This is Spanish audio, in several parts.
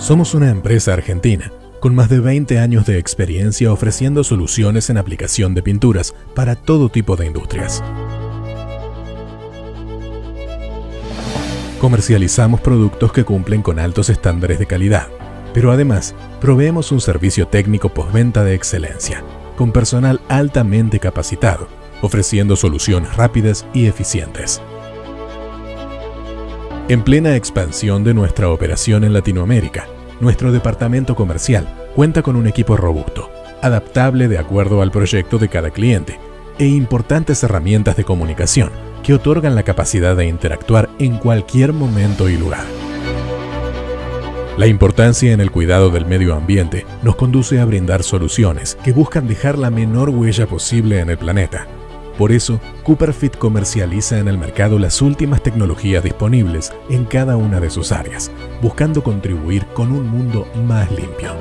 Somos una empresa argentina con más de 20 años de experiencia ofreciendo soluciones en aplicación de pinturas para todo tipo de industrias. Comercializamos productos que cumplen con altos estándares de calidad, pero además proveemos un servicio técnico postventa de excelencia, con personal altamente capacitado, ofreciendo soluciones rápidas y eficientes. En plena expansión de nuestra operación en Latinoamérica, nuestro departamento comercial cuenta con un equipo robusto, adaptable de acuerdo al proyecto de cada cliente e importantes herramientas de comunicación que otorgan la capacidad de interactuar en cualquier momento y lugar. La importancia en el cuidado del medio ambiente nos conduce a brindar soluciones que buscan dejar la menor huella posible en el planeta por eso, Cooperfit comercializa en el mercado las últimas tecnologías disponibles en cada una de sus áreas, buscando contribuir con un mundo más limpio.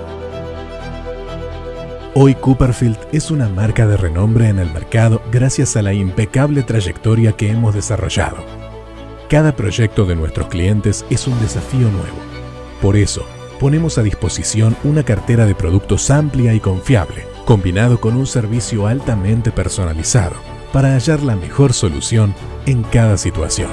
Hoy Cooperfield es una marca de renombre en el mercado gracias a la impecable trayectoria que hemos desarrollado. Cada proyecto de nuestros clientes es un desafío nuevo. Por eso, ponemos a disposición una cartera de productos amplia y confiable, combinado con un servicio altamente personalizado para hallar la mejor solución en cada situación.